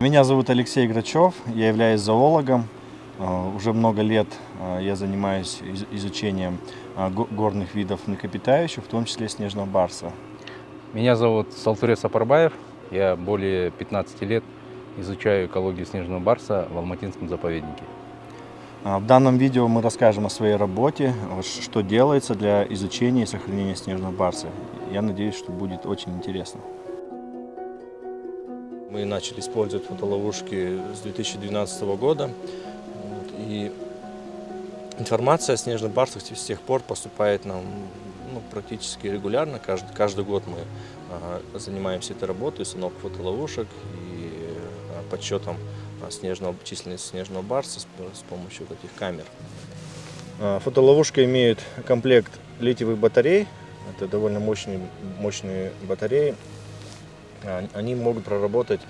Меня зовут Алексей Грачев, я являюсь зоологом. Э, Уже много лет э, я занимаюсь из- изучением э, го- горных видов млекопитающих, в том числе снежного барса. Меня зовут Салтуре Сапарбаев. Я более 15 лет изучаю экологию снежного барса в Алматинском заповеднике. В данном видео мы расскажем о своей работе, что делается для изучения и сохранения снежного барса. Я надеюсь, что будет очень интересно. Мы начали использовать фотоловушки с 2012 года. И информация о снежных барсах с тех пор поступает нам ну, практически регулярно. Каждый, каждый год мы а, занимаемся этой работой, установкой фотоловушек и а, подсчетом а, снежного, численности снежного барса с, с помощью вот этих камер. Фотоловушка имеет комплект литиевых батарей. Это довольно мощные, мощные батареи. Они могут проработать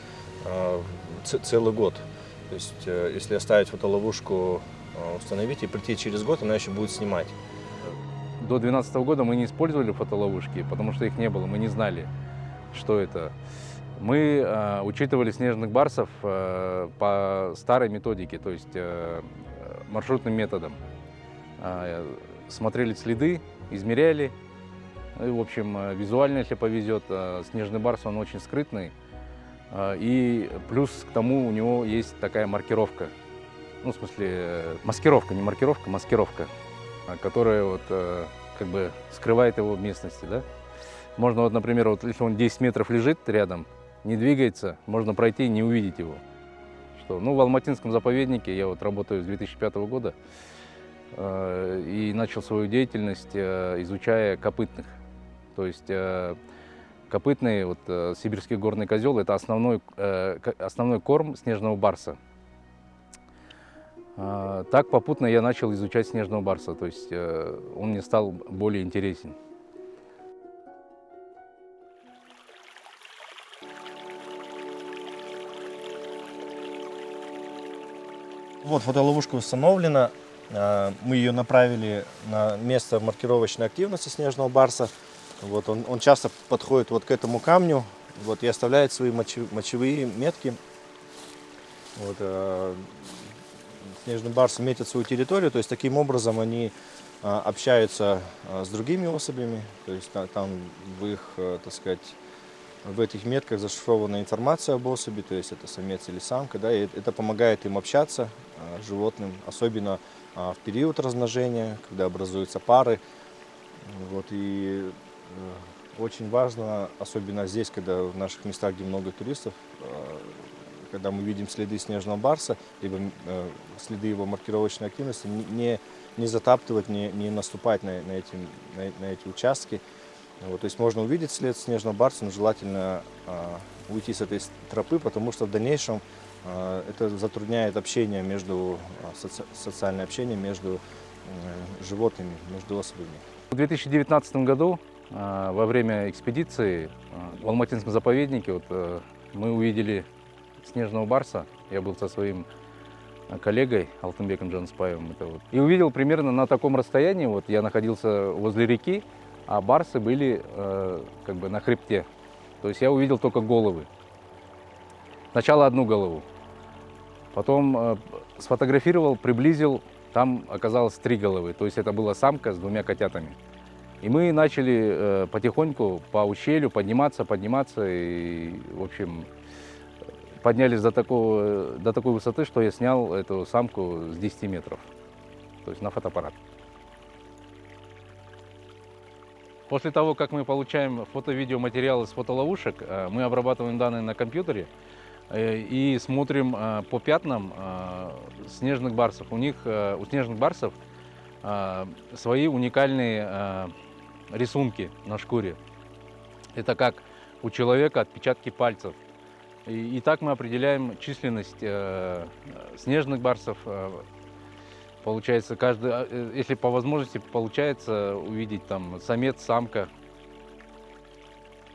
а, целый год. То есть, э, если оставить фотоловушку, а, установить и прийти через год, она еще будет снимать. До 2012 года мы не использовали фотоловушки, потому что их не было, мы не знали, что это. Мы э, учитывали снежных барсов э, по старой методике, то есть э, маршрутным методом. Э, смотрели следы, измеряли. Ну в общем, э, визуально, если повезет, э, снежный барс, он очень скрытный. Э, И плюс к тому у него есть такая маркировка. Ну, в смысле, маскировка, не маркировка, маскировка, которая вот как бы скрывает его в местности, да. Можно вот, например, вот если он 10 метров лежит рядом, не двигается, можно пройти и не увидеть его. Что, ну, в Алматинском заповеднике я вот работаю с 2005 года и начал свою деятельность, изучая копытных. То есть э, копытный, вот, э, сибирский горный козел, это основной, э, основной корм снежного барса. А, Так попутно я начал изучать снежного барса, то есть э, он мне стал более интересен. Вот фотоловушка установлена. А, Мы ее направили на место маркировочной активности снежного барса. Вот он, он часто подходит вот к этому камню вот, и оставляет свои мочевые метки. Вот, а, снежный барс метит свою территорию, то есть таким образом они а, общаются а, с другими особями, то есть та- там в их, э, так сказать, в этих метках зашифрована информация об особи, то есть это самец или самка, да, и это помогает им общаться с животным, особенно а, в период размножения, когда образуются пары. Вот, и э, очень важно, особенно здесь, когда в наших местах, где много туристов, э, когда мы видим следы снежного барса, либо э, следы его маркировочной активности, не- не, затаптывать, не, не наступать на, на, эти, на, на эти участки. Вот, то есть можно увидеть след снежного барса, но желательно уйти с этой тропы, потому что в дальнейшем это затрудняет общение между, соци- социальное общение между э, животными, между особями. В 2019 году э, во время экспедиции э, в Алматинском заповеднике вот, э, мы увидели снежного барса. Я был со своим э, коллегой Алтынбеком Джанспаевым. Это вот. И увидел примерно на таком расстоянии. Вот я находился возле реки, а барсы были э, как бы на хребте. То есть я увидел только головы. Сначала одну голову. Потом э, сфотографировал, приблизил, там оказалось три головы. То есть это была самка с двумя котятами. И мы начали э, потихоньку по ущелью подниматься, подниматься. И, в общем, поднялись до, такого, до такой высоты, что я снял эту самку с 10 метров. То есть на фотоаппарат. После того, как мы получаем фото-видеоматериалы с фотоловушек, э, мы обрабатываем данные на компьютере э, и смотрим по пятнам снежных барсов. У них, у снежных барсов свои уникальные рисунки на шкуре. Это как у человека отпечатки пальцев. И, и так мы определяем численность э, снежных барсов. э, Получается, каждый, э, если по возможности получается увидеть там самец, самка.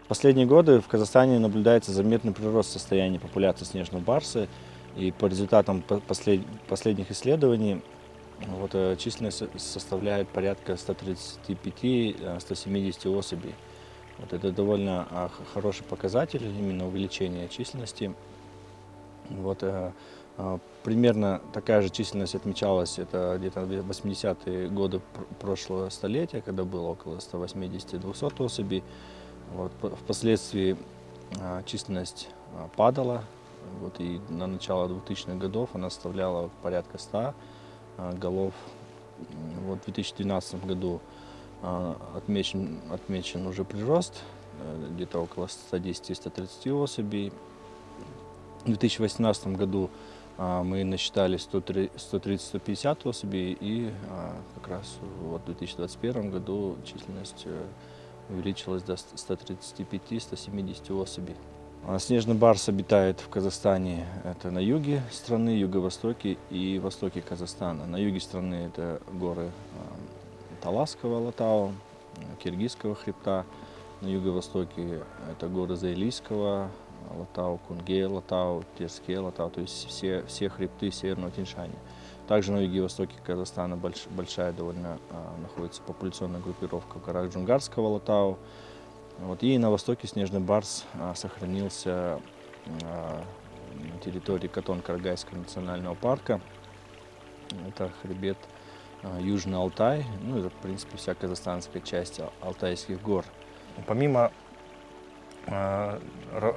В последние годы в Казахстане наблюдается заметный прирост состояния популяции снежного барса. И по результатам по- послед- последних исследований вот, э, численность со- составляет порядка 135-170 особей. Вот это довольно а, хороший показатель именно увеличения численности. Вот, э, э, примерно такая же численность отмечалась, это где-то в 80-е годы пр- прошлого столетия, когда было около 180-200 особей. Вот, впоследствии э, численность э, падала, вот, и на начало 2000-х годов она составляла порядка 100 э, голов. М, Вот в 2012 году э, отмечен, отмечен уже прирост, э, где-то около 110-130 особей. В 2018 году а, мы насчитали 103 130-150 особей, и а, как раз вот в 2021 году численность э, увеличилась до 135-170 особей. А Снежный барс обитает в Казахстане, это на юге страны, юго-востоке и востоке Казахстана. На юге страны это горы а, Таласского Латау, Киргизского хребта, на юго-востоке это горы Заилийского, Латау, Кунгей, Латау, Терскей, Латау, то есть все, все хребты Северного Тиньшаня. Также на юге-востоке Казахстана больш- большая довольно а, находится популяционная группировка в горах Джунгарского Латау. Вот, и на востоке снежный барс а, сохранился а, на территории Катон-Каргайского национального парка. Это хребет а, Южный Алтай, ну это в принципе вся казахстанская часть Ал- Алтайских гор. Помимо ра-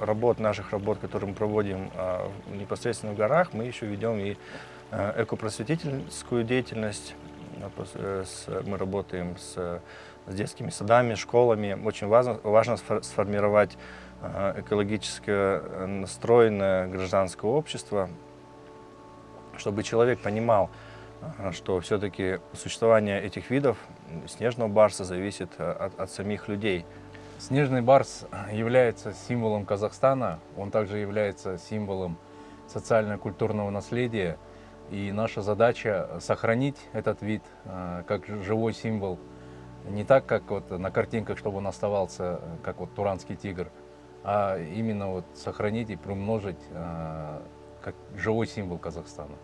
работ, наших работ, которые мы проводим в- непосредственно в горах, мы еще ведем и э, экопросветительскую деятельность. Э, Мы работаем с, с детскими садами, школами. Очень важно, важно сфор- сформировать э, экологически э, настроенное гражданское общество, чтобы человек понимал, э, что все-таки существование этих видов снежного барса зависит от, от самих людей. Снежный барс является символом Казахстана, он также является символом социально-культурного наследия. И наша задача сохранить этот вид как живой символ. Не так, как вот на картинках, чтобы он оставался, э, как вот туранский тигр, а именно вот сохранить и приумножить э, как живой символ Казахстана.